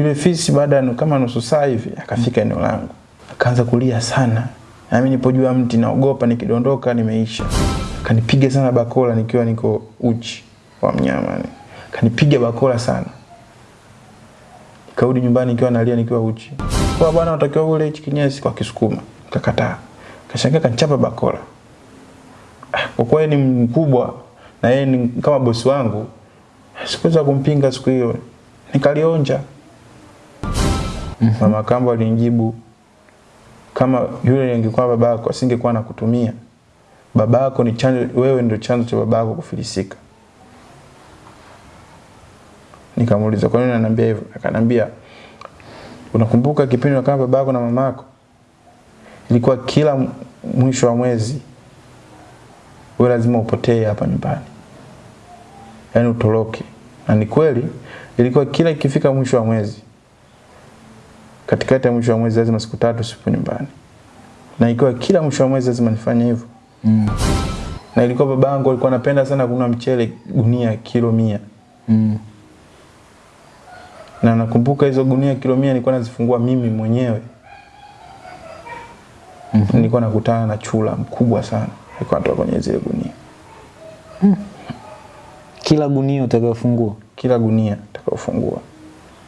Yule fisi baada ya kama nusu saa hivi akafika eneo langu, akaanza kulia sana, na mimi nipo juu ya mti naogopa nikidondoka nimeisha. Akanipiga sana bakola nikiwa niko uchi wa mnyama, ni akanipiga bakola sana. Nikarudi nyumbani nikiwa nalia nikiwa uchi. Kwa bwana unatakiwa ule hichi kinyesi kwa Kisukuma. Nikakataa. Kashangaa kanichapa bakola. Ah, Kwa kuwa ni mkubwa na yeye ni kama bosi wangu, sikuweza kumpinga siku hiyo. Nikalionja. Mama kambo alinijibu kama yule angekuwa babako asingekuwa nakutumia. Babako ni chanzo, wewe ndio chanzo cha babako kufilisika. Nikamuuliza kwa nini ananiambia hivyo? Akanambia unakumbuka kipindi kama babako na mamako ilikuwa kila mwisho wa mwezi wewe lazima upotee hapa nyumbani, yaani utoroke. Na ni kweli, ilikuwa kila ikifika mwisho wa mwezi, katikati ya mwisho wa mwezi lazima siku tatu sipo nyumbani, na ikiwa kila mwisho wa mwezi lazima nifanye hivyo Mm. na ilikuwa babangu alikuwa anapenda sana kununua mchele gunia kilo mia Mm. na nakumbuka hizo gunia kilo mia nilikuwa nazifungua mimi mwenyewe Mm. nilikuwa nakutana na chula mkubwa sana alikuwa anatoka kwenye zile gunia Kila gunia utakayofungua. kila gunia utakayofungua utakaofungua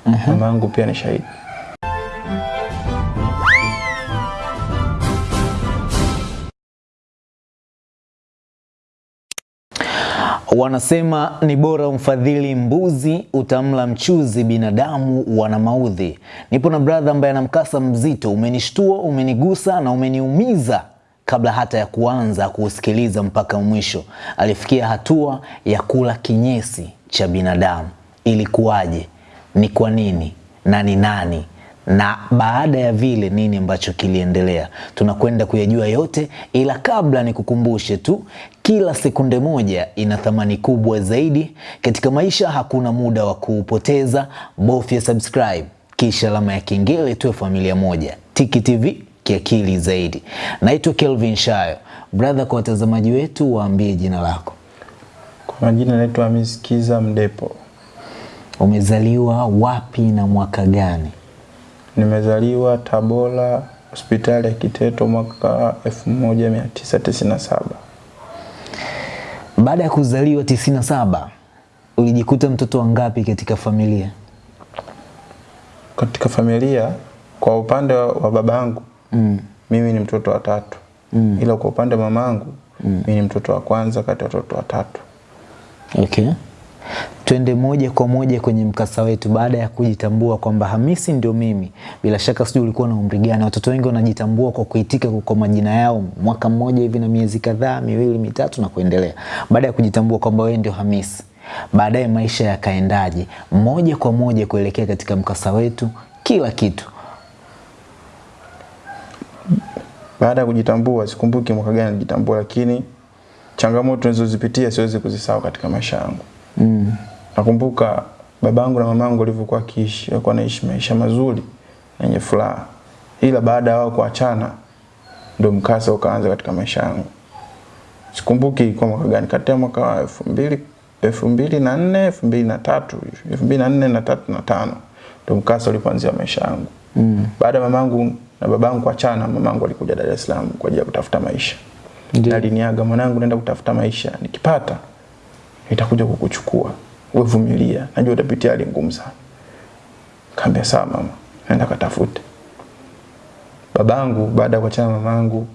Aha. mama yangu pia ni shahidi Wanasema ni bora umfadhili mbuzi utamla mchuzi, binadamu wana maudhi. Nipo na brother ambaye ana mkasa mzito, umenishtua, umenigusa na umeniumiza kabla hata ya kuanza kuusikiliza mpaka mwisho. Alifikia hatua ya kula kinyesi cha binadamu. Ilikuwaje? Ni kwa nini? Na ni nani? Na baada ya vile nini ambacho kiliendelea? Tunakwenda kuyajua yote ila kabla nikukumbushe tu kila sekunde moja ina thamani kubwa zaidi. Katika maisha hakuna muda wa kuupoteza bofya subscribe kisha alama ya kengele tuwe familia moja. Tiki tv kiakili zaidi. Naitwa kelvin shayo. Brother kwa watazamaji wetu waambie jina lako. Kwa majina naitwa Miskiza Kiza Mdepo. Umezaliwa wapi na mwaka gani nimezaliwa Tabora hospitali ya Kiteto mwaka 1997 Baada ya kuzaliwa 97 ulijikuta mtoto wangapi katika familia? katika familia kwa upande wa wa babangu Mm. mimi ni mtoto wa tatu Mm. ila kwa upande wa mamangu mm. mimi ni mtoto wa kwanza kati ya watoto watatu Okay. Twende moja kwa moja kwenye mkasa wetu. Baada ya kujitambua kwamba Hamisi ndio mimi, bila shaka sijui ulikuwa na umri gani? Watoto wengi wanajitambua kwa kuitika kwa majina yao mwaka mmoja hivi na miezi kadhaa, miwili, mitatu na kuendelea. Baada ya kujitambua kwamba wewe ndio Hamisi, baadaye maisha yakaendaje? Moja kwa moja kuelekea katika mkasa wetu, kila kitu. baada ya kujitambua sikumbuki mwaka gani nilijitambua lakini changamoto nilizozipitia siwezi kuzisahau katika maisha yangu Mm. nakumbuka babangu na mamangu walivyokuwa kiishi walikuwa naishi maisha mazuri yenye furaha ila baada ya wao kuachana ndio mkasa ukaanza katika maisha yangu sikumbuki kwa mwaka gani kati ya mwaka wa elfu mbili elfu mbili na nne elfu mbili na tatu hivi, elfu mbili na nne na tatu na tano ndio mkasa ulipoanzia maisha yangu Mm. baada ya mamangu na babangu kuachana mamangu alikuja Dar es Salaam kwa ajili ya kutafuta maisha Ndio. aliniaga mwanangu naenda kutafuta maisha nikipata nitakuja kukuchukua. Wewe vumilia najua utapitia hali ngumu sana. Kaambia sawa mama naenda katafute. Babangu baada ya kuachana na mamangu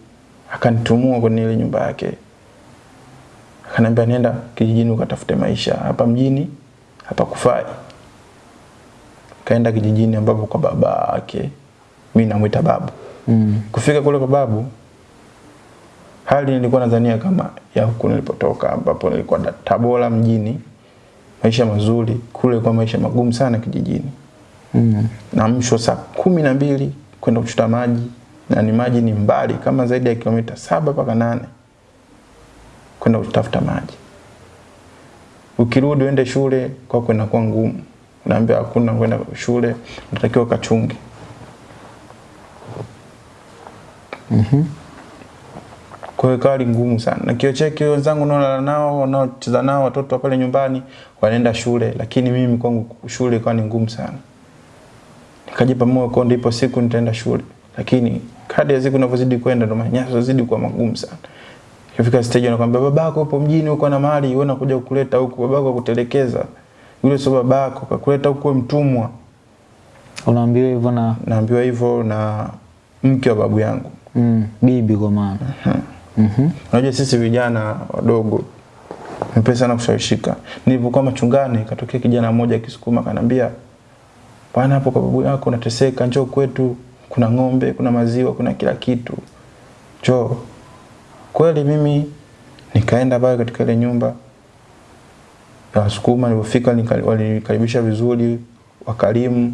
akanitumua kwenye ile nyumba yake. Akaniambia nenda kijijini ukatafute maisha hapa mjini hapa kufai. Kaenda kijijini ambapo kwa baba yake mimi namwita babu. Mm. kufika kule kwa babu hali nilikuwa nadhania kama ya huku nilipotoka ambapo nilikuwa Tabora mjini. Maisha mazuri kule kwa maisha magumu sana kijijini. Mm. naamshwa saa kumi na mbili kwenda kuchota maji na ni maji ni mbali kama zaidi ya kilomita saba mpaka nane kwenda kutafuta maji. Ukirudi uende shule kwako inakuwa ngumu. Unaambia hakuna kwenda shule natakiwa kachunge kwa hiyo ikawa ngumu sana na kiocheki wenzangu naolala nao wanaocheza nao watoto pale nyumbani wanaenda shule lakini mimi kwangu shule ikawa ni ngumu sana Nikajipa moyo kwa ndipo siku nitaenda shule. Lakini kadri ya siku inavyozidi kwenda ndo manyanyaso zidi kuwa magumu sana. Kifika stage anakuambia babako upo mjini uko na mali, wewe unakuja kukuleta huku, babako akutelekeza. Yule sio babako, kakuleta huku mtumwa. Unaambiwa hivyo na Naambiwa hivyo na mke wa babu yangu. mm, bibi kwa maana. Mhm. Unajua sisi vijana wadogo mpesa sana kushawishika. Nilipokuwa machungani katokea kijana mmoja akisukuma kanambia, bwana, hapo kwa babu yako unateseka, njoo kwetu, kuna ng'ombe, kuna maziwa, kuna kila kitu, njoo. Kweli mimi nikaenda pale katika ile nyumba ya Wasukuma. Nilipofika walinikaribisha vizuri, wakarimu,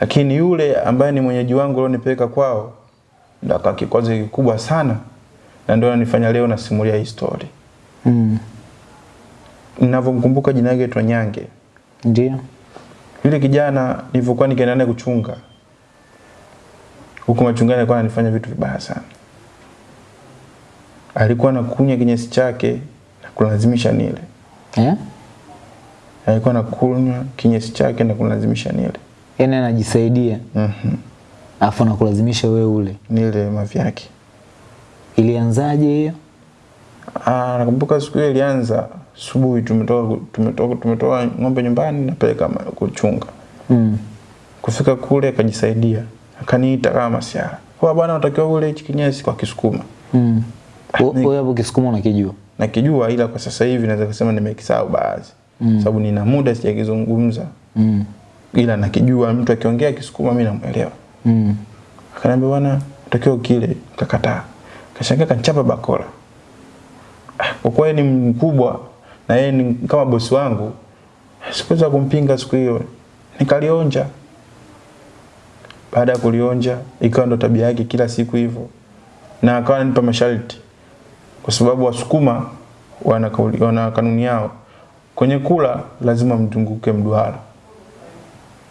lakini yule ambaye ni mwenyeji wangu alionipeleka kwao ndo akawa kikwazo kikubwa sana, na ndio ananifanya leo nasimulia hii story. Mm. Ninavyomkumbuka jina lake aitwa Nyange. Ndio. Yule kijana nilivyokuwa nikienda naye kuchunga huko machungani, alikuwa ananifanya vitu vibaya sana. Alikuwa anakunya kinyesi chake na kulazimisha nile. Eh? Alikuwa anakunywa kinyesi chake na kulazimisha nile. yani anajisaidia Mhm. afu nakulazimisha wewe ule. Nile mavi yake. Ilianzaje hiyo? Ah, nakumbuka siku hiyo ilianza asubuhi, tumetoka tumetoka tumetoa ng'ombe nyumbani napeleka kuchunga. Mm. Kufika kule akajisaidia, akaniita kama masiara, kwa bwana, unatakiwa ule hichi kinyesi kwa Kisukuma. Mm. Wewe hapo Kisukuma unakijua? Nakijua ila kwa sasa hivi naweza kusema nimekisahau baadhi, Mm. sababu nina muda sijakizungumza, Mm. ila nakijua. Mtu akiongea Kisukuma mimi namuelewa. Mm. Akaniambia bwana, unatakiwa kile, nikakataa. Kashangaa kanchapa bakora. Ah, Kwa kuwa ni mkubwa na yeye ni kama bosi wangu, sikuweza kumpinga siku hiyo, nikalionja. Baada ya kulionja, ikawa ndo tabia yake kila siku hivyo, na akawa ananipa masharti, kwa sababu Wasukuma wana, wana kanuni yao, kwenye kula lazima mzunguke mduara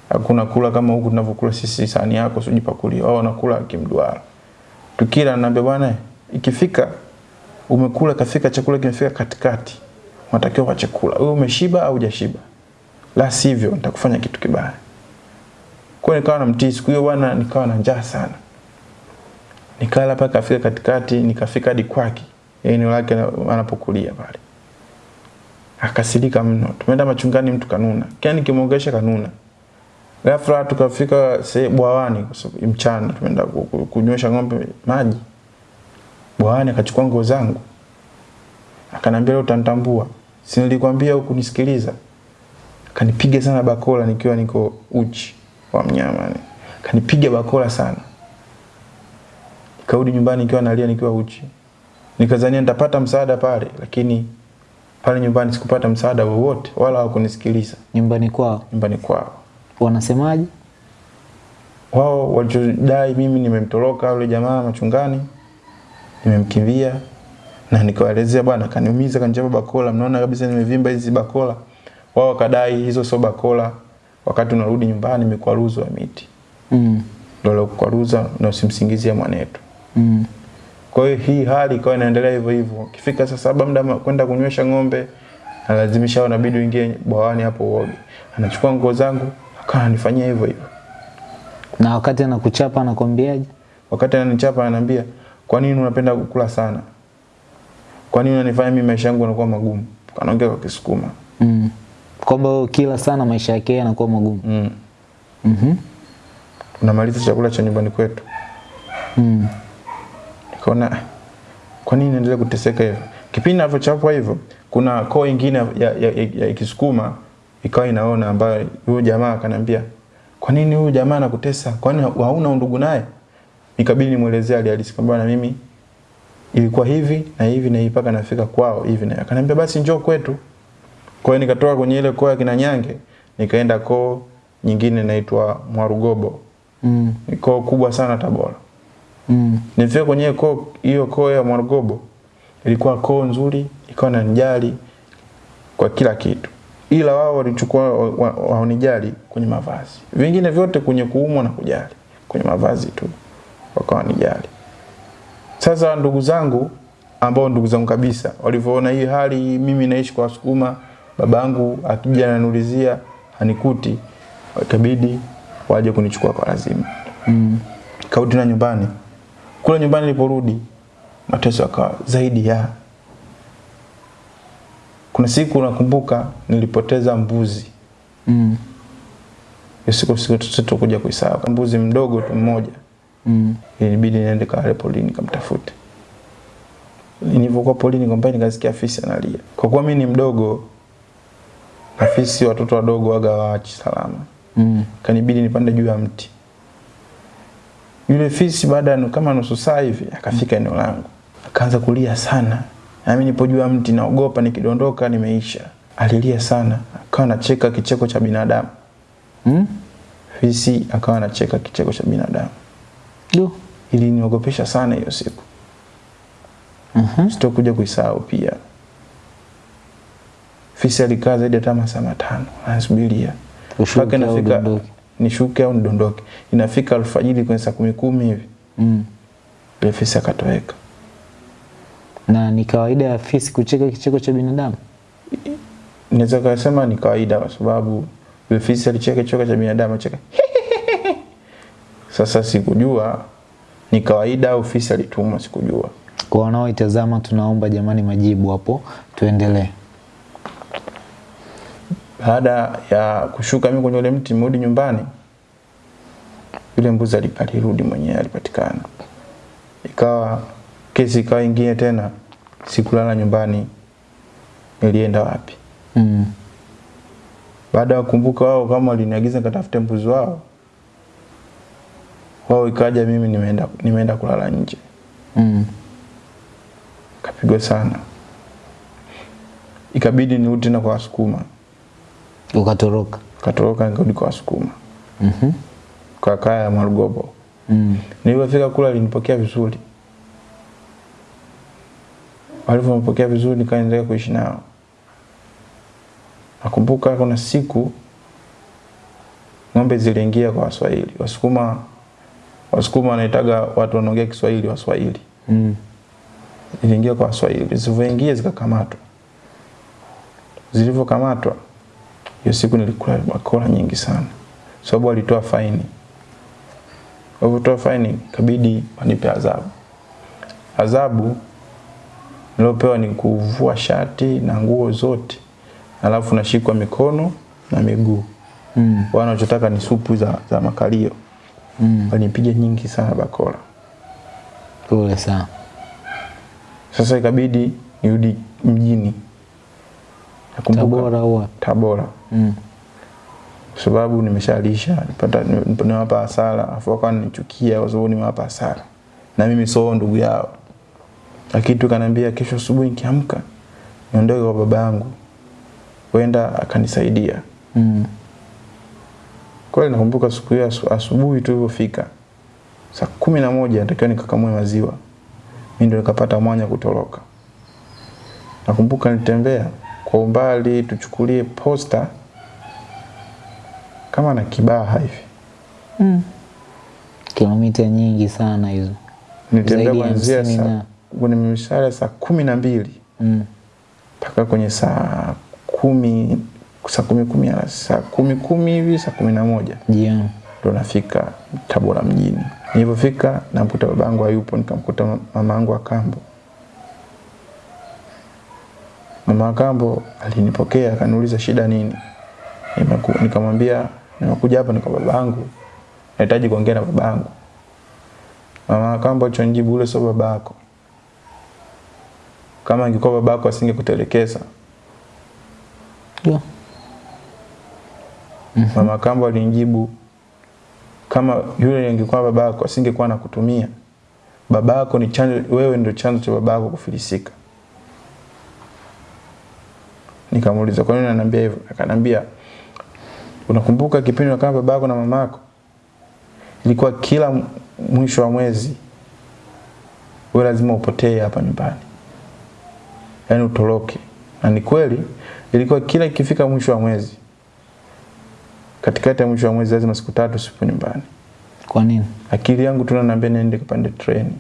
hakuna kula kama huku tunavyokula sisi, sahani yako sijipakulia. Wao wanakula kimduara. Tukila naambia bwana, ikifika umekula, kafika chakula kimefika katikati, unatakiwa kwa chakula wewe umeshiba au hujashiba, la sivyo nitakufanya kitu kibaya. Kwa nikawa namtii siku hiyo bwana, nikawa na njaa sana, nikala paka kafika katikati, nikafika hadi kwake, eneo lake anapokulia pale akasirika mno. Tumeenda machungani, mtu kanuna, kila nikimwongesha kanuna. Ghafla tukafika bwawani mchana, tumeenda ku- ku- kunywesha ng'ombe maji bwawani, akachukua nguo zangu akanambia, leo utanitambua, si nilikwambia ukunisikiliza. Akanipiga sana bakola nikiwa niko uchi wa mnyama, yani. akanipiga bakola sana. Nikarudi nyumbani nikiwa nalia, nikiwa uchi, nikazania nitapata msaada pale, lakini pale nyumbani sikupata msaada wowote, wala hawakunisikiliza Nyumbani kwao nyumbani kwao. wanasemaje? Wao walichodai mimi nimemtoroka yule jamaa machungani, nimemkimbia na nikawaelezea, bwana kaniumiza, kanichapa bakola, mnaona kabisa nimevimba hizi bakola. Wao wakadai hizo sio bakola, wakati unarudi nyumbani imekwaruzwa miti, Mm. ndio lokwaruza na usimsingizie mwanetu. Mm. Kwa hiyo hii hali ikawa inaendelea hivyo hivyo. Kifika saa saba muda kwenda kunywesha ng'ombe, analazimisha nabidi uingie bwawani hapo uoge. Anachukua nguo zangu, akawa ananifanyia hivyo hivyo. Na wakati anakuchapa anakwambiaje? Wakati ananichapa ananiambia, "Kwa nini unapenda kukula sana? Kwa nini unanifanya mimi maisha yangu yanakuwa magumu?" Anaongea kwa Kisukuma. Mm. Kwamba kila sana maisha yake yanakuwa magumu. Mm. Mhm. Unamaliza chakula cha nyumbani kwetu. Mm. Nikaona "Ah, kwa nini naendelea kuteseka hivyo? Kipindi ninavyochapwa hivyo, kuna koo ingine ya, ya, ya, ya Kisukuma ikawa inaona ambayo huyo jamaa akaniambia, kwa nini huyu jamaa anakutesa? Kwani hauna undugu naye? Nikabidi nimuelezee hali halisi kwamba na mimi ilikuwa hivi na hivi na ipaka mpaka nafika kwao hivi na akaniambia basi njoo kwetu. Kwa hiyo nikatoka kwenye ile koo ya kina Nyange nikaenda koo nyingine inaitwa Mwarugobo. Mm. Koo kubwa sana Tabora. Mm. Nilifika kwenye koo hiyo koo ya Mwarugobo, ilikuwa koo nzuri, ikawa inanijali kwa kila kitu, ila wao walichukua waonijali wa- wa- wa kwenye mavazi, vingine vyote kwenye kuumwa na kujali, kwenye mavazi tu wakawa nijali Sasa ndugu zangu ambao ndugu zangu kabisa walivyoona hii hali, mimi naishi kwa Wasukuma, babangu akija ananiulizia hanikuti, ikabidi waje kunichukua kwa lazima. Mm. Kaudi na nyumbani. Kule nyumbani niliporudi mateso yakawa zaidi ya kuna siku nakumbuka nilipoteza mbuzi. Mm. Hiyo siku siku kuisahau. Mbuzi mdogo tu mmoja. Mm. Ilibidi niende kale polini kamtafute. Nilivyokuwa polini kwamba nikasikia fisi analia. Kwa kuwa mimi ni mdogo na fisi watoto wadogo waga waachi salama. Mm. Kanibidi nipande juu ya mti. Yule fisi baada ya kama nusu saa hivi akafika eneo langu. Akaanza kulia sana. Na mimi nipo juu ya mti naogopa nikidondoka nimeisha. Alilia sana. Akawa anacheka kicheko cha binadamu. Mm. Fisi akawa anacheka kicheko cha binadamu. Du. Iliniogopesha sana hiyo siku. Mhm. Sitokuja kuisahau pia. Fisi alikaa zaidi ya masaa matano anasubiria mpaka inafika nishuke au nidondoke. Inafika alfajiri kwenye saa kumi kumi hivi Mm. Ile fisi akatoweka. Na ni kawaida ya fisi kucheka kicheko cha binadamu? Naweza kusema ni kawaida kwa sababu fisi alicheka kicheko cha binadamu acheka. Sasa sikujua ni kawaida au fisi alitumwa, sikujua. Kwa wanaoitazama tunaomba jamani majibu hapo, tuendelee. Baada ya kushuka mimi kwenye ule mti mrudi nyumbani, yule mbuzi alirudi mwenyewe, alipatikana. Ikawa kesi ikawa ingine tena, sikulala nyumbani, nilienda wapi? Mm. Baada ya kukumbuka wao kama waliniagiza nikatafute mbuzi wao, wao ikaja mimi nimeenda, nimeenda kulala nje, Mm. kapigwa sana, ikabidi nirudi tena kwa Wasukuma, Ukatoroka. katoroka nikarudi kwa Wasukuma Mhm. kwa kaya ya Mwarugobo. Mm. Nilipofika kule alinipokea vizuri. Walivyonipokea vizuri nikaendelea kuishi nao. Nakumbuka kuna siku ng'ombe ziliingia kwa Waswahili. Wasukuma Wasukuma wanaitaga watu wanaongea Kiswahili Waswahili. Mm. Iliingia kwa Waswahili. Zilivyoingia zikakamatwa. Zilivyokamatwa hiyo siku nilikula bakora nyingi sana. Sababu walitoa faini. Walivyotoa faini kabidi wanipe adhabu. Adhabu niliopewa ni kuvua shati na nguo zote, alafu nashikwa mikono na miguu. Mm. Wanachotaka ni supu za, za makalio. Mm. Walinipiga nyingi sana bakora. Pole sana. Sasa ikabidi nirudi mjini. Nakumbuka Tabora huwa. Tabora. Mm. Kwa sababu nimeshalisha nipata nimewapa hasara, afu wakawa nichukia kwa sababu nimewapa hasara. Na mimi sio ndugu yao. Lakini tukaniambia kesho asubuhi nikiamka niondoke kwa baba yangu. Wenda akanisaidia. Mm. Kweli nakumbuka siku hiyo asu- asubuhi tulivyofika. Saa kumi na moja natakiwa nikakamue maziwa. Mimi ndo nikapata mwanya kutoroka. Nakumbuka nitembea kwa umbali tuchukulie posta kama na Kibaha hivi. Mm. Kilomita nyingi sana hizo. Nitembea kuanzia saa kwenye mishale saa kumi na mbili Mm. mpaka kwenye saa kumi saa kumi kumi saa kumi kumi hivi saa kumi na moja yeah. ndo nafika Tabora mjini. Nilipofika namkuta babangu hayupo, nikamkuta ma- mama yangu akambo. Mama Akambo alinipokea akaniuliza shida nini. Nikamwambia nimekuja hapa ni kwa babangu, nahitaji kuongea na babangu. Mama Akambo kambo alichonijibu ule sio babako. Kama angekuwa babako asingekutelekeza. Yo. Mama Kambo alinijibu kama yule angekuwa babako asingekuwa nakutumia. Babako ni chanzo, wewe ndio chanzo cha babako kufilisika. Nikamuuliza kwa nini ananiambia hivyo? Akanambia unakumbuka kipindi kama babako na mamako ilikuwa kila mwisho wa mwezi wewe lazima upotee hapa nyumbani, yaani utoroke. Na ni kweli, ilikuwa kila ikifika mwisho wa mwezi katikati ya mwisho wa mwezi lazima siku tatu sipo nyumbani. Kwa nini? Akili yangu tu inaniambia niende kupande treni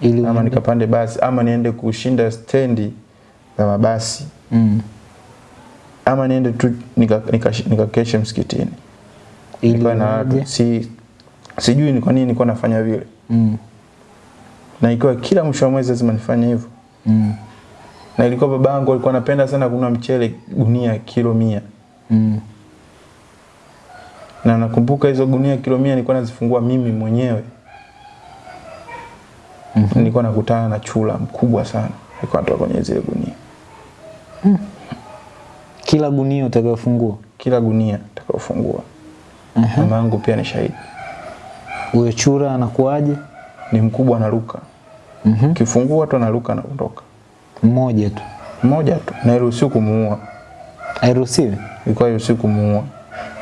Ili ama nikapande basi ama niende kushinda stendi za mabasi Mm. ama niende tu nikakeshe nika, nika msikitini. Ili na watu si sijui ni kwa nini nilikuwa nafanya vile Mm. na ikiwa kila mwisho wa mwezi lazima nifanye hivyo Mm. na ilikuwa babangu alikuwa anapenda sana kununua mchele gunia kilo mia Mm. Na nakumbuka hizo gunia kilo mia nilikuwa nazifungua mimi mwenyewe mm-hmm. nilikuwa nakutana na chula mkubwa sana alikuwa anatoka kwenye zile gunia mm. Kila gunia utakayofungua kila gunia utakayofungua uh -huh. mama yangu pia ni shahidi huyo chura anakuaje? ni mkubwa anaruka mm -hmm. kifungua tu anaruka na kuondoka Mmoja tu, mmoja tu na iruhusiwi kumuua hairuhusiwi. ilikuwa iruhusiwi kumuua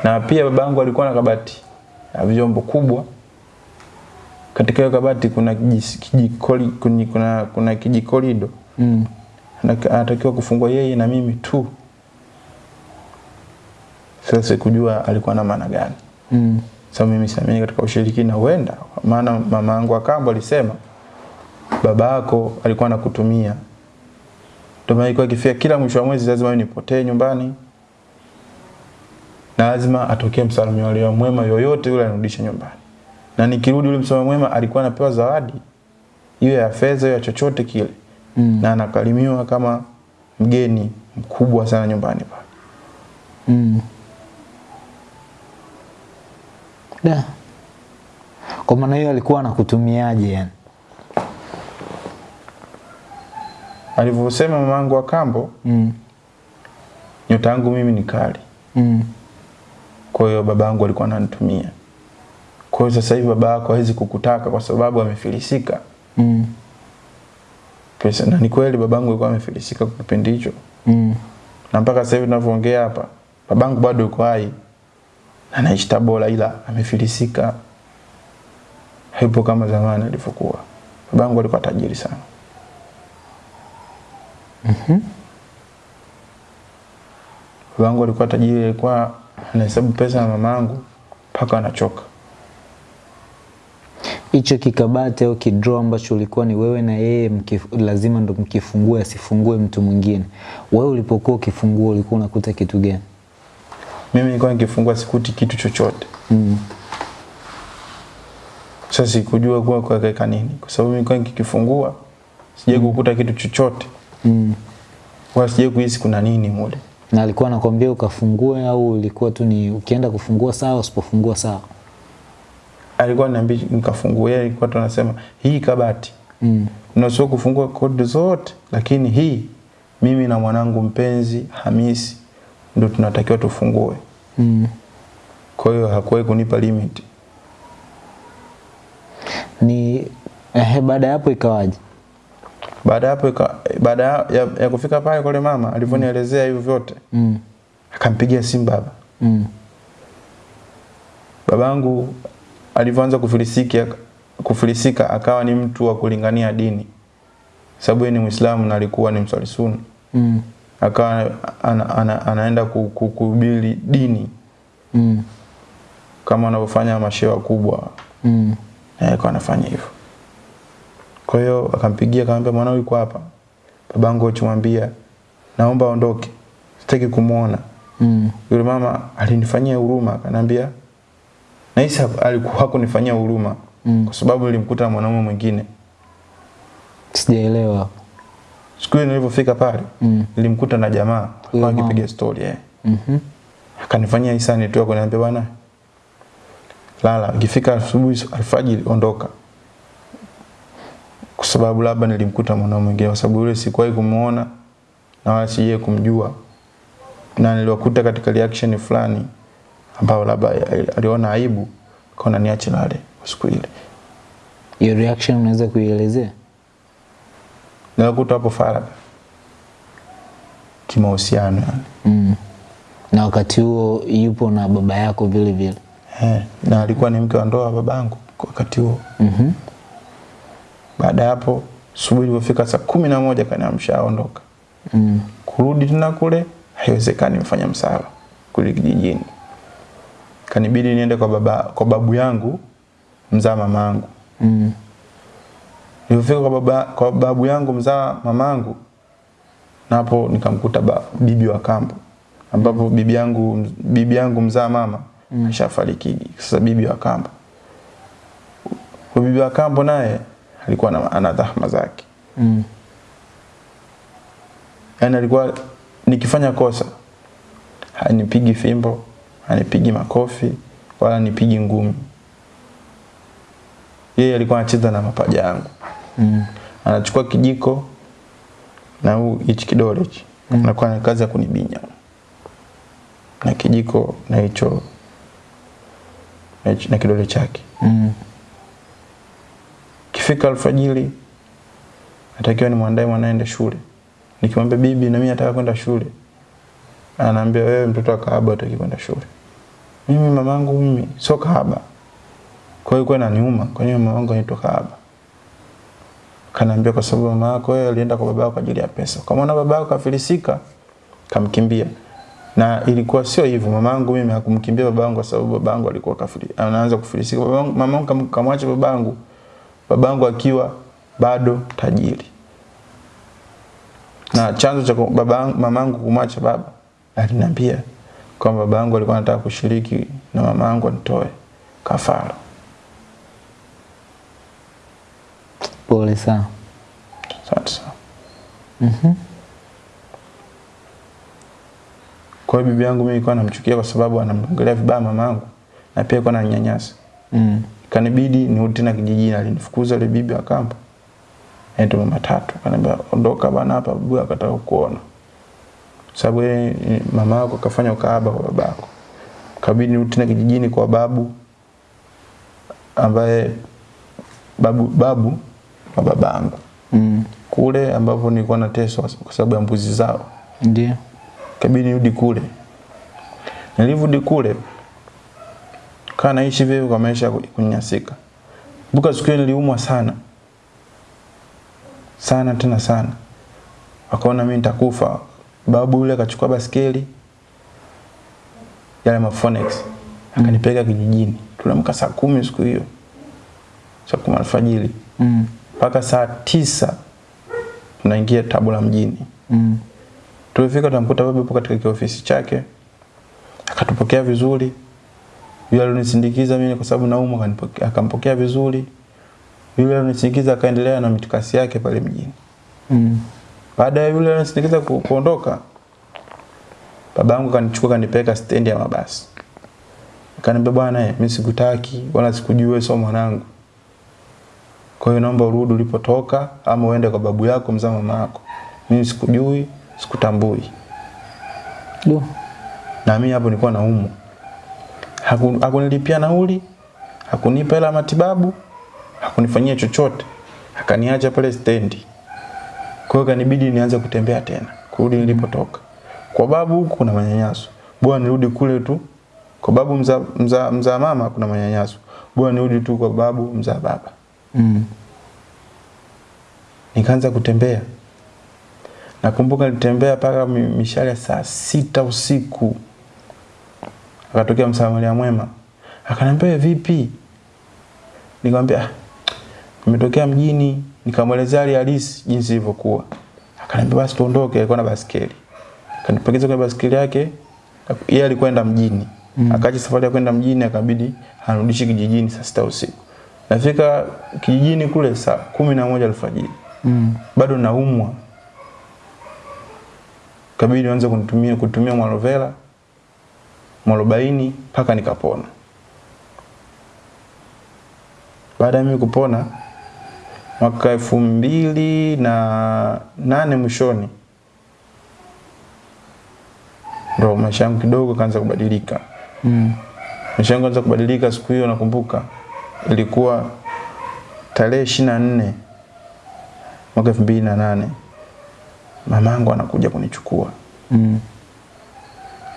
na pia babangu alikuwa na kabati ya vyombo kubwa. Katika hiyo kabati kuna kijikoli kuna, kuna, kuna kijikolido. Mm. Anatakiwa kufungua yeye na mimi tu. Sasa sikujua alikuwa na maana gani. Mm. sasa mimi siamini katika ushirikina huenda. Maana mama yangu akambo alisema baba yako alikuwa anakutumia. Ndio maana ilikuwa ikifika kila mwisho wa mwezi lazima nipotee nyumbani na lazima atokee msalimia mwema yoyote yule anarudisha nyumbani na nikirudi yule msalimia mwema alikuwa anapewa zawadi iwe ya fedha ya chochote kile Mm. na anakalimiwa kama mgeni mkubwa sana nyumbani pale Mm. Da. Kwa maana hiyo alikuwa anakutumiaje yani? alivyosema mamangu wa kambo Mm. nyota yangu mimi ni kali Mm. Kwa hiyo babangu alikuwa ananitumia. Kwa hiyo sasa hivi baba yako hawezi kukutaka kwa sababu amefilisika. Mm. pesa na ni kweli babangu alikuwa amefilisika kwa kipindi hicho. Mm. na mpaka sasa hivi tunavyoongea hapa babangu bado yuko hai. Na anaishi Tabora ila amefilisika. Hayupo kama zamani alivyokuwa. Babangu alikuwa tajiri sana. Babangu alikuwa tajiri alikuwa anahesabu pesa na yangu mpaka anachoka Hicho kikabati au kidraw ambacho ulikuwa ni wewe na yeye lazima ndo mkifungue asifungue mtu mwingine. Wewe ulipokuwa ukifungua ulikuwa unakuta kitu gani? mimi nilikuwa nikifungua sikuti kitu chochote Mm. sasa sikujua kuwa kuweka nini kwa sababu mimi nilikuwa nikikifungua sijai kukuta kitu chochote Mm. Kwa sijai kuhisi kuna nini mule Na alikuwa anakwambia ukafungue au ulikuwa tu ni ukienda kufungua sawa usipofungua sawa? alikuwa ananiambia nikafungue, yeye alikuwa tunasema hii kabati Mm. unasio kufungua kodi zote lakini hii mimi na mwanangu mpenzi Hamisi ndio tunatakiwa tufungue Mm. kwa hiyo hakuwahi kunipa limit Ni ehe, baada ya hapo ikawaje? Baada hapo baada ya, ya kufika pale kule mama alivyonielezea hivyo vyote Mm. akampigia simu baba Mm. babangu alivyoanza kufilisika kufilisika akawa ni mtu wa kulingania dini sababu yeye ni Muislamu na alikuwa ni mswali sunna Mm. akawa ana, ana, anaenda ku- ku- kuhubiri dini Mm. kama wanavyofanya mashewa kubwa Mm. alikuwa anafanya hivyo kwa hiyo akampigia akamwambia mwanao yuko hapa babangu achimwambia naomba aondoke sitaki kumuona. Mm. yule mama alinifanyia huruma akaniambia na Isa alikuwa hakunifanyia huruma Mm. kwa sababu nilimkuta na mwanaume mwingine Sijaelewa siku nilipofika pale Mm. nilimkuta na jamaa alikuwa akipiga story eh. Mhm. akanifanyia hisani tu akaniambia bwana lala ikifika asubuhi alfajiri ondoka kwa sababu labda nilimkuta mwanaume mwingine kwa sababu yule sikuwahi kumuona na wala sijai kumjua na niliwakuta katika reaction fulani ambao labda aliona aibu kaona niache nale siku ile Hiyo reaction unaweza kuielezea? niliwakuta hapo faragha kimahusiano yani Mm. Na wakati huo yupo na baba yako vile vile. eh, na alikuwa ni mke wa ndoa babangu wakati huo Mhm. Baada ya hapo asubuhi ilipofika saa kumi na moja kaniamsha aondoka. Mm. kurudi tena kule haiwezekani mfanya msala kule kijijini. Kanibidi niende kwa baba kwa babu yangu mzaa mamangu Mm. nilipofika kwa baba kwa babu yangu mzaa mamangu napo nikamkuta ba, bibi wa kambo. Ambapo bibi yangu bibi yangu mzaa mama mm. ashafariki. Sasa bibi wa kambo. Kwa bibi wa kambo naye alikuwa na, ana dhahma zake Mm. yaani alikuwa nikifanya kosa hanipigi fimbo hanipigi makofi wala nipigi ngumi yeye alikuwa anacheza na mapaja yangu Mm. anachukua kijiko na huu hichi kidole hichi mm. anakuwa na kazi ya kunibinya na kijiko na hicho na, hicho- na kidole chake Mm. Kifika alfajiri natakiwa nimwandae mwanaende shule. Nikimwambia bibi na mimi nataka kwenda shule. Anaambia wewe mtoto wa kahaba utaki kwenda shule. Mimi mamangu mimi sio kahaba. Kwa hiyo kwa naniuma, kwa hiyo mamangu anaitwa kahaba? Kanaambia kwa sababu mama yako wewe alienda kwa babao kwa ajili ya pesa. Kama baba babao kafilisika kamkimbia. Na ilikuwa sio hivyo mamangu mimi hakumkimbia babangu kwa sababu babangu alikuwa kafiri anaanza kufilisika. Babangu mamangu kam- kamwacha babangu babangu akiwa bado tajiri na chanzo cha babangu mamangu kumwacha baba aliniambia kwamba babangu alikuwa anataka kushiriki na mamangu anitoe kafara Pole sana. asante sana Mhm. kwa hiyo bibi yangu mimi nilikuwa namchukia kwa sababu anamongelea vibaya mamangu na pia alikuwa nanyanyasa Mm. Kanibidi nirudi tena kijijini alinifukuza yule bibi wa kambo anaitwa mama tatu. Akaniambia ondoka bana hapa babu akataka kuona sababu yeye mama yako kafanya ukahaba kwa babako. Kabidi nirudi tena kijijini kwa babu ambaye babu babu wa babangu. Mm. kule ambapo nilikuwa nateswa kwa sababu ya mbuzi zao. Ndio. kabidi nirudi kule. Nilivudi kule kaa naishi vile kwa maisha ya kunyanyasika kumbuka siku hiyo niliumwa sana sana tena sana akaona mimi nitakufa babu yule akachukua baskeli yale mafonex akanipeleka kijijini tuliamka saa kumi siku hiyo saa kumi alfajiri Mm. mpaka saa tisa tunaingia tabora mjini Mm. Tulifika tunamkuta baba yupo katika kiofisi chake. Akatupokea vizuri. Yule alionisindikiza mimi kwa sababu naumwa akampokea vizuri. Yule alinisindikiza akaendelea na mitikasi yake pale mjini. Mm. Baada ya yule alinisindikiza ku, kuondoka babangu kanichukua kanipeleka stendi ya mabasi. Akaniambia bwana eh, mimi sikutaki wala sikujui wewe sio mwanangu. Kwa hiyo naomba urudi ulipotoka ama uende kwa babu yako mzaa mama yako. Mimi sikujui, sikutambui. Do. na mimi hapo nilikuwa naumwa. Haku- Hakunilipia nauli, hakunipa hela matibabu, hakunifanyia chochote, akaniacha pale stendi. Kwa hiyo kanibidi nianze kutembea tena, kurudi nilipotoka. Kwa babu huku kuna manyanyaso, bwana nirudi kule tu. Kwa babu mza, mza, mza mama kuna manyanyaso, bwana nirudi tu kwa babu mza baba. Mm. Nikaanza kutembea. Nakumbuka nilitembea mpaka mishale saa sita usiku. Akatokea msamaria mwema. Akaniambia vipi? Nikamwambia "Ah, nimetokea mjini, nikamwelezea hali halisi jinsi ilivyokuwa. Akaniambia basi tuondoke, alikuwa na basikeli Akanipakiza kwenye basikeli yake. Yeye alikwenda mjini. Mm. Akaacha safari ya kwenda mjini akabidi anirudishe kijijini saa sita usiku. Nafika kijijini kule saa kumi na moja alfajiri Mm. bado naumwa kabidi anze kutumia kutumia mwalovela mwarobaini mpaka nikapona baada ya mimi kupona mwaka elfu mbili na nane mwishoni ndo maisha yangu kidogo kaanza kubadilika Mm. maisha yangu kaanza kubadilika siku hiyo nakumbuka ilikuwa tarehe ishirini na nne mwaka elfu mbili na nane mamangu anakuja kunichukua Mm.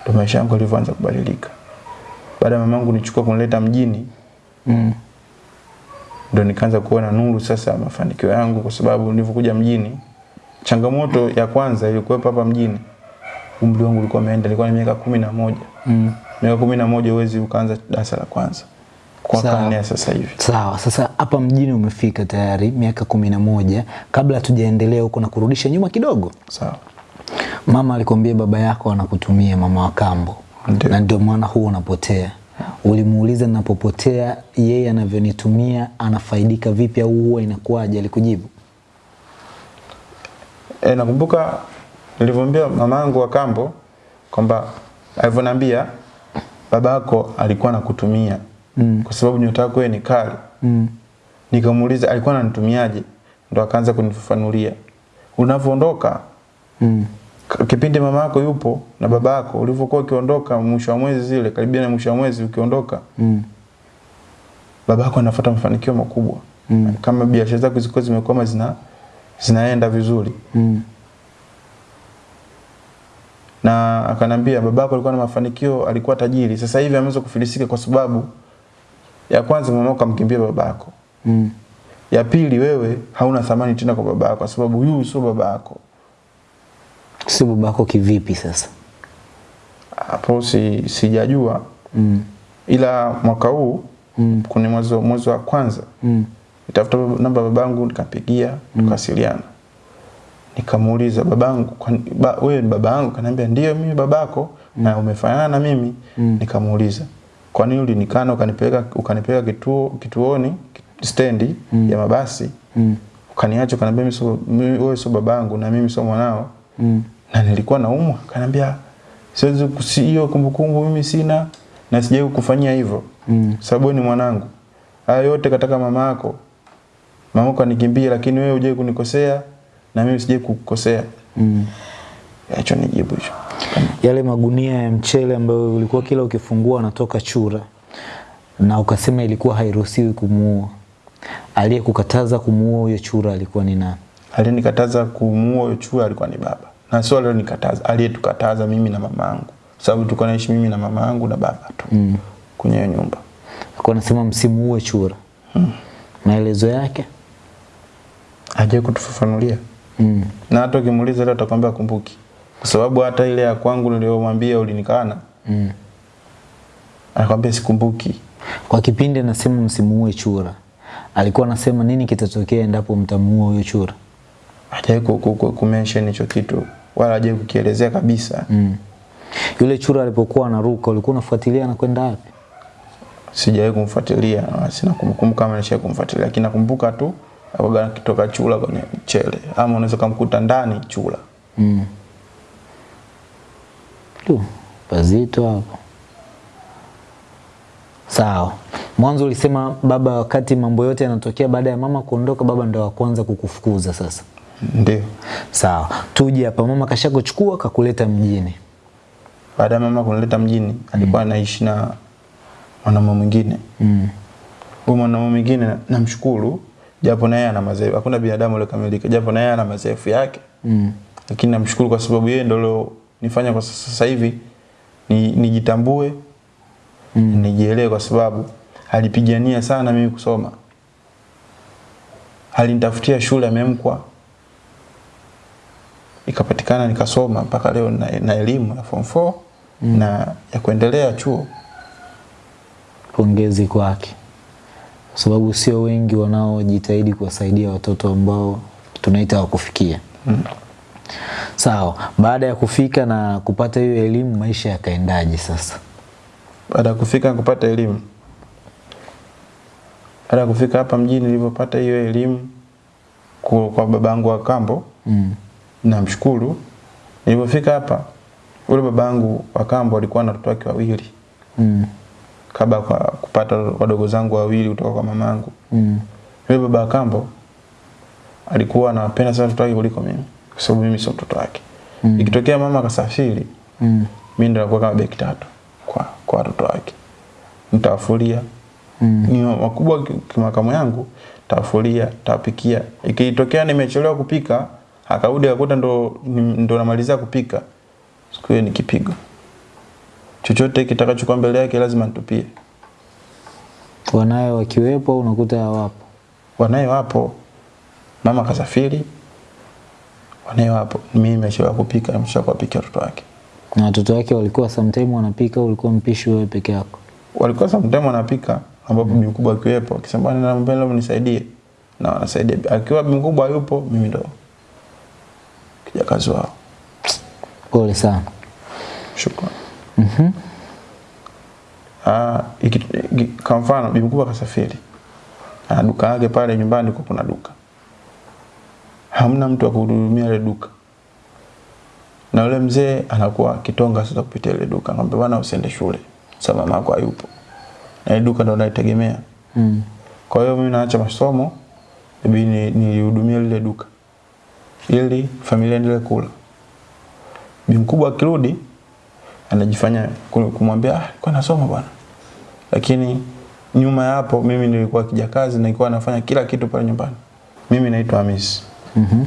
Ndo maisha yangu yalivyoanza kubadilika. Baada ya mamangu nichukua kunileta mjini Mm. ndo nikaanza kuona nuru sasa mafanikio yangu kwa sababu nilivyokuja mjini changamoto ya kwanza ilikuwepo hapa mjini. Umri wangu ulikuwa umeenda ilikuwa ni miaka kumi na moja. Mm. miaka kumi na moja huwezi ukaanza darasa la kwanza. Kwa karne sasa hivi. Sawa, sasa hapa mjini umefika tayari miaka kumi na moja. Kabla tujaendelea huko na kurudisha nyuma kidogo, sawa mama alikwambia baba yako anakutumia mama wa kambo, na ndio maana huo unapotea. Ulimuuliza napopotea yeye anavyonitumia anafaidika vipi au huwa inakuwaje? Alikujibu? E, nakumbuka nilivyomwambia mamangu wa kambo kwamba alivyoniambia yako alikuwa anakutumia mm. kwa sababu nyota yako ni kali Mm. nikamuuliza alikuwa ananitumiaje ndo akaanza kunifafanulia unavyoondoka Mm. Kipindi mama yako yupo na baba yako ulivyokuwa ukiondoka mwisho wa mwezi zile karibia na mwisho wa mwezi ukiondoka Mm. baba yako anafuata mafanikio makubwa Mm. kama biashara zako zilikuwa zimekwama zina zinaenda vizuri Mm. na akanambia babako alikuwa na mafanikio alikuwa tajiri sasa hivi ameweza kufilisika kwa sababu ya kwanza mama yako amkimbia babako Mm. ya pili wewe hauna thamani tena kwa babako kwa sababu huyu sio babako Sio babako kivipi sasa? hapo si sijajua Mm. ila mwaka huu Mm. kuna mwezi wa- mwezi wa kwanza Mm. nitafuta namba babangu nikampigia tukawasiliana nikamuuliza babangu ba, wewe ni babangu kaniambia ndio mimi babako mm. na umefanana na mimi Mm. nikamuuliza kwa nini ulinikana ukanipeleka ukanipeleka kituo kituoni stendi mm. ya mabasi Mm. ukaniacha ukaniambia mimi sio wewe sio babangu na mimi sio mwanao Mm. na nilikuwa naumwa kaniambia siwezi hiyo kumbukumbu mimi sina na sijai kufanyia hivyo Mm. sababu ni mwanangu haya yote kataka mama yako mama yako anikimbia lakini wewe hujai kunikosea na mimi sijai kukukosea Mm. acho nijibu hicho Yale magunia ya mchele ambayo ulikuwa kila ukifungua anatoka chura na ukasema ilikuwa hairuhusiwi kumuua. Aliyekukataza kumuua huyo chura alikuwa ni nani? aliyenikataza kumuua huyo chura alikuwa ni baba na sio aliyenikataza aliyetukataza mimi na mama yangu sababu tulikuwa naishi mimi na mama yangu na baba tu Mm. kwenye hiyo nyumba Alikuwa anasema msimuue chura. mm. Maelezo yake? aje kutufafanulia Mm. na hata ukimuuliza leo atakwambia kumbuki kwa sababu hata ile ya kwangu niliyomwambia ulinikana Mm. anakwambia sikumbuki Kwa kipindi anasema msimu msimuue chura, alikuwa anasema nini kitatokea endapo mtamuua huyo chura? ku- kumention hicho kitu wala hajawahi kukielezea kabisa Mm. Yule chura alipokuwa anaruka, ulikuwa unafuatilia anakwenda wapi? sijawahi kumfuatilia na sina kumbukumbu kama nishawahi kumfuatilia lakini nakumbuka tu akaga kitoka chula kwenye mchele ama unaweza kumkuta ndani chula Mm. Tu, pazito hapo. Sawa. Mwanzo ulisema baba, wakati mambo yote yanatokea baada ya mama kuondoka, baba ndo wa kwanza kukufukuza sasa. Ndio Sawa, tuje hapa. Mama kashakuchukua kakuleta mjini. baada ya mama kunileta mjini alikuwa anaishi na mwanaume mwingine Mm. Huyo mwanaume mwingine namshukuru japo naye ana madhaifu hakuna binadamu aliyekamilika japo naye ana madhaifu yake Mm. lakini namshukuru kwa sababu yeye ndio nifanya kwa sasa hivi ni, nijitambue mm. nijielewe kwa sababu alipigania sana mimi kusoma alinitafutia shule amemkwa ikapatikana nikasoma mpaka leo na, na elimu ya form 4 mm. na ya kuendelea chuo Pongezi kwake, kwa sababu sio wengi wanaojitahidi kuwasaidia watoto ambao tunaita wakufikia. mm. Sawa, baada ya kufika na kupata hiyo elimu, maisha yakaendaje sasa? baada ya kufika na kupata elimu baada ya kufika hapa mjini nilivyopata hiyo elimu kwa, kwa babangu wa kambo Mm. Namshukuru nilipofika hapa ule babangu wa kambo alikuwa na watoto wake wawili Mm. kabla kwa kupata wadogo zangu wawili kutoka kwa mamangu Mm. yule baba wa kambo alikuwa anawapenda sana watoto wake kuliko mimi kwa sababu mimi sio mtoto wake Mm. ikitokea mama akasafiri Mm. mimi ndo nakuwa kama beki tatu kwa kwa watoto wake nitawafulia Mm. ni wakubwa ki- kimakamu yangu tawafulia tawapikia ikitokea nimechelewa kupika akarudi akakuta ndo ndo namalizia kupika. Siku hiyo nikipigo chochote kitakachokuwa mbele yake lazima nitupie. Wanaye wakiwepo unakuta hawapo? wanaye wapo mama kasafiri wanaye wapo mimi nimeshawa kupika nimesha kuwapikia watoto wake. Na watoto wake walikuwa sometime wanapika, ulikuwa mpishi wewe peke yako? walikuwa sometime wanapika ambapo mm. mkubwa akiwepo akisema mbele nisaidie. Na wanasaidia. Akiwa mkubwa yupo mimi ndo kijakazi wao Pole sana. shukrani Ah, iki- ah, kwa mfano bibi mkubwa kasafiri. Ana duka yake pale nyumbani kwa kuna duka. Hamna mtu wa kuhudumia ile duka. Na yule mzee anakuwa kitonga sasa kupitia ile duka. Ngombe bwana usiende shule. Sasa mama yako hayupo. Na ile duka ndo naitegemea. Mm. Kwa hiyo mimi naacha masomo ni- nilihudumia lile duka ili familia endelee kula. Bi mkubwa akirudi anajifanya ku- kumwambia ah, kwa nasoma bwana. Lakini nyuma ya hapo mimi nilikuwa kijakazi na nilikuwa nafanya kila kitu pale nyumbani. Mimi naitwa Hamisi. -hmm.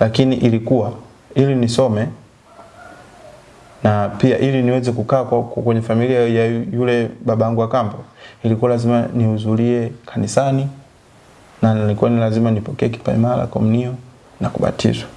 Lakini ilikuwa ili nisome na pia ili niweze kukaa kwenye familia ya yule babangu wa kambo ilikuwa lazima nihudhurie kanisani na nilikuwa ni lazima nipokee kipaimara, komunio na kubatizwa.